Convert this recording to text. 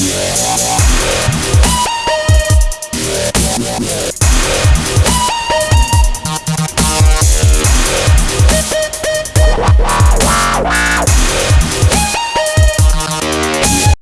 Yeah, yeah, yeah.